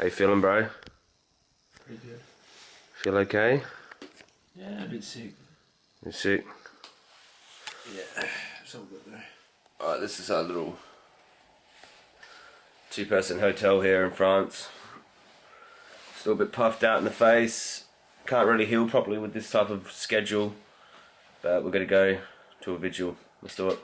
How you feeling, bro? Pretty good. Feel okay? Yeah, a bit sick. You sick? Yeah, so good there. Alright, this is our little two-person hotel here in France. Still a bit puffed out in the face. Can't really heal properly with this type of schedule. But we're gonna go to a vigil. Let's do it.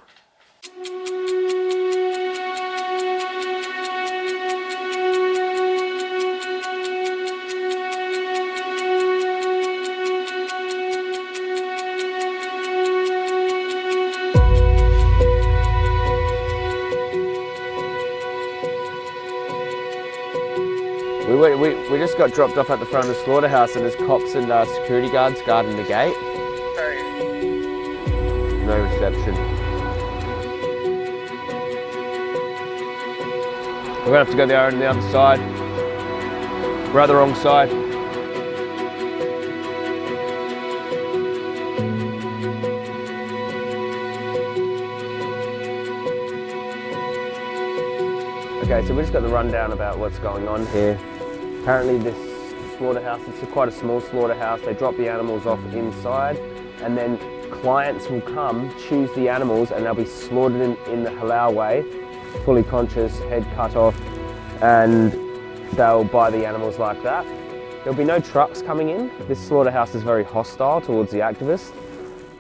We, we, we just got dropped off at the front of the slaughterhouse and there's cops and uh, security guards guarding the gate. No reception. We're gonna have to go there on the other side. We're at the wrong side. Okay, so we just got the rundown about what's going on here. Apparently this slaughterhouse, it's a quite a small slaughterhouse. They drop the animals off inside and then clients will come, choose the animals and they'll be slaughtered in, in the halal way, fully conscious, head cut off, and they'll buy the animals like that. There'll be no trucks coming in. This slaughterhouse is very hostile towards the activists.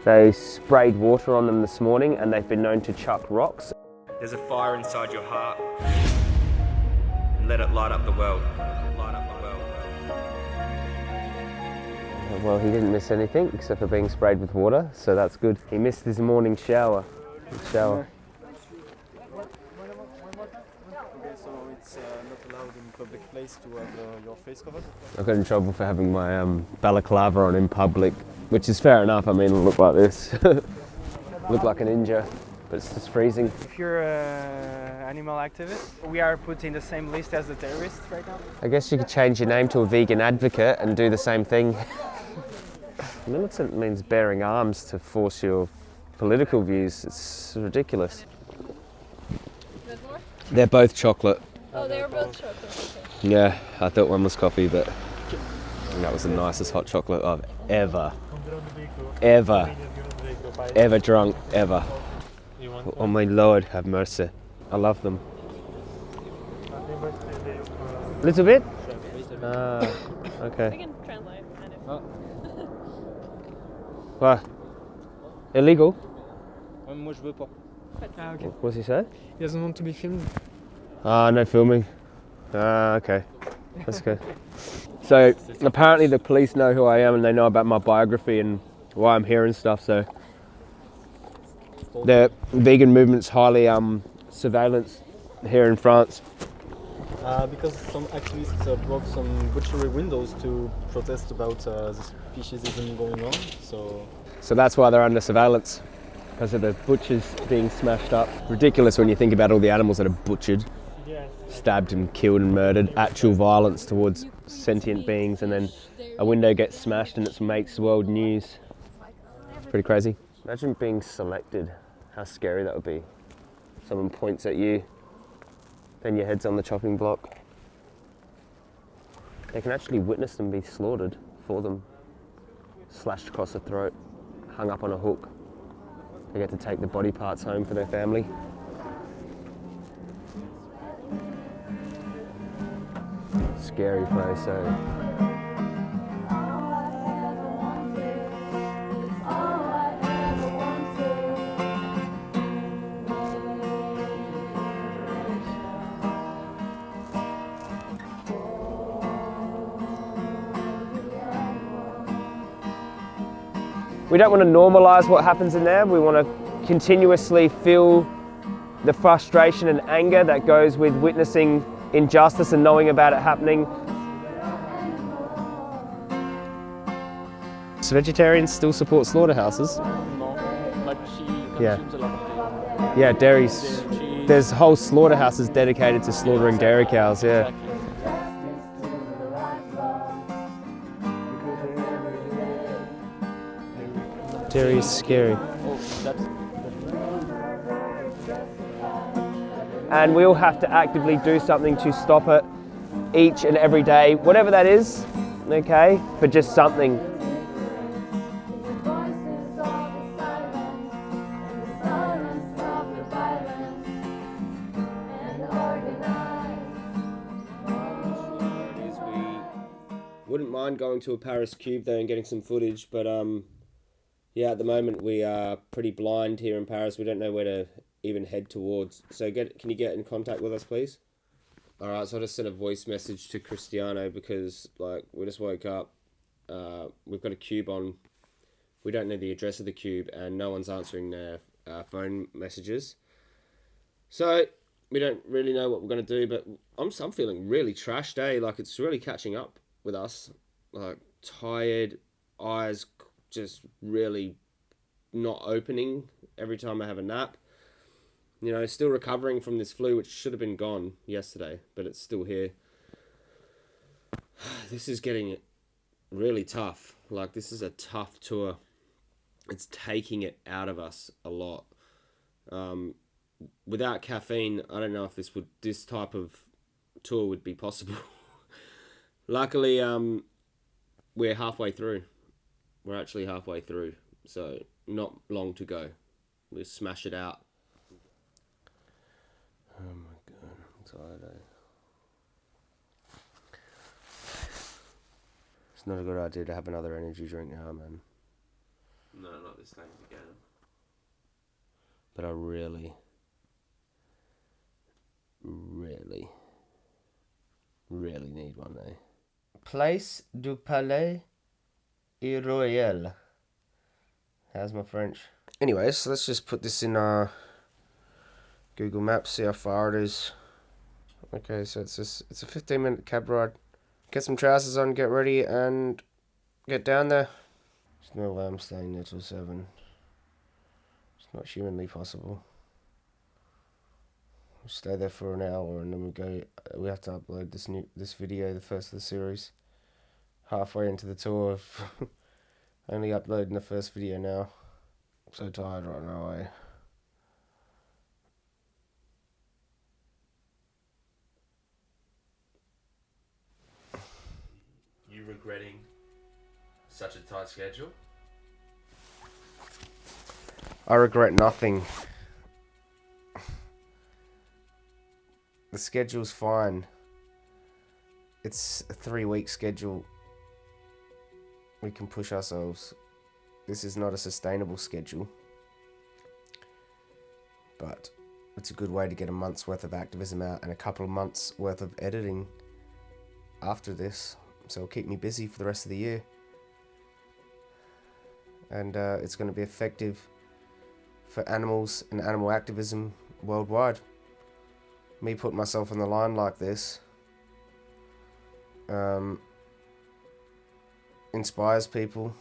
They sprayed water on them this morning and they've been known to chuck rocks. There's a fire inside your heart. And let it light up the world. Well, he didn't miss anything except for being sprayed with water, so that's good. He missed his morning shower. Shower. Okay, so it's uh, not allowed in public place to have uh, your face covered? I got in trouble for having my um, balaclava on in public, which is fair enough. I mean, I look like this. look like a ninja, but it's just freezing. If you're an animal activist, we are put in the same list as the terrorists right now. I guess you could change your name to a vegan advocate and do the same thing. Militant means bearing arms to force your political views. It's ridiculous. More? They're both chocolate. Oh, they were both chocolate. Okay. Yeah, I thought one was coffee, but that was the nicest hot chocolate I've ever, ever, ever drunk, ever. Oh my lord, have mercy. I love them. A little bit? Ah, We okay. can translate. Kind of. What? Illegal? Moi je veux pas. Ah, okay. What's he say? He doesn't want to be filmed. Ah, no filming. Ah, okay. That's good. So apparently the police know who I am and they know about my biography and why I'm here and stuff. So the vegan movement's highly um, surveillance here in France. Uh, because some activists uh, broke some butchery windows to protest about uh, the speciesism going on. So So that's why they're under surveillance because of the butchers being smashed up. Ridiculous when you think about all the animals that are butchered, stabbed and killed and murdered. Actual violence towards sentient beings, and then a window gets smashed and it makes world news. Pretty crazy. Imagine being selected. How scary that would be. Someone points at you, then your head's on the chopping block. They can actually witness them be slaughtered for them slashed across the throat, hung up on a hook. They get to take the body parts home for their family. Scary place, so. We don't want to normalise what happens in there. We want to continuously feel the frustration and anger that goes with witnessing injustice and knowing about it happening. So vegetarians still support slaughterhouses. No, but she Yeah. a lot of dairy. Yeah, dairies. There's whole slaughterhouses dedicated to slaughtering dairy cows. Yeah. Dairy is scary. And we all have to actively do something to stop it. each and every day, whatever that is, okay, for just something. Wouldn't mind going to a Paris Cube though and getting some footage, but um, yeah, at the moment we are pretty blind here in Paris. We don't know where to even head towards. So get, can you get in contact with us, please? All right, so I just sent a voice message to Cristiano because like we just woke up. Uh, we've got a cube on. We don't know the address of the cube, and no one's answering their uh, phone messages. So we don't really know what we're gonna do, but I'm I'm feeling really trashed, eh? Like it's really catching up with us. Like tired, eyes just really not opening every time I have a nap. You know, still recovering from this flu, which should have been gone yesterday, but it's still here. This is getting really tough. Like this is a tough tour. It's taking it out of us a lot. Um, without caffeine, I don't know if this would this type of tour would be possible. Luckily, um, we're halfway through. We're actually halfway through, so not long to go. We'll smash it out. Oh my god, I'm tired. Eh? It's not a good idea to have another energy drink now, man. No, not this time again. But I really, really, really need one, eh? Place du Palais et Royal. How's my French? Anyways, let's just put this in uh, Google Maps, see how far it is. Okay, so it's just, it's a 15 minute cab ride. Get some trousers on, get ready, and get down there. There's no way I'm staying there till 7. It's not humanly possible. We stay there for an hour and then we go. We have to upload this new this video, the first of the series. Halfway into the tour, of only uploading the first video now. I'm so tired right now. Eh? You regretting such a tight schedule? I regret nothing. The schedule's fine. It's a three week schedule. We can push ourselves. This is not a sustainable schedule. But it's a good way to get a month's worth of activism out and a couple of months worth of editing after this. So it'll keep me busy for the rest of the year. And uh, it's going to be effective for animals and animal activism worldwide. Me putting myself on the line like this um, inspires people,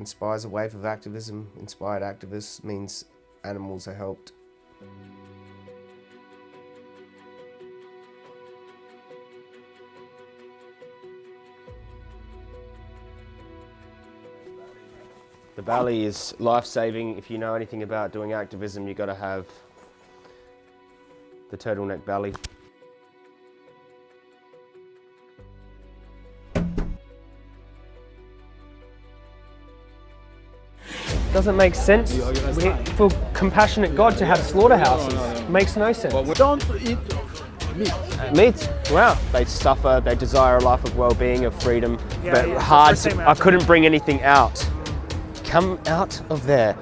inspires a wave of activism. Inspired activists means animals are helped. The Bali is life saving. If you know anything about doing activism, you've got to have the turtleneck belly. Doesn't make sense we, for compassionate God to have slaughterhouses. Makes no sense. Don't eat meat. Meat, wow. They suffer, they desire a life of well-being, of freedom, Yeah, but yeah, hard. To, I couldn't bring anything out. Come out of there.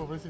pobrecito.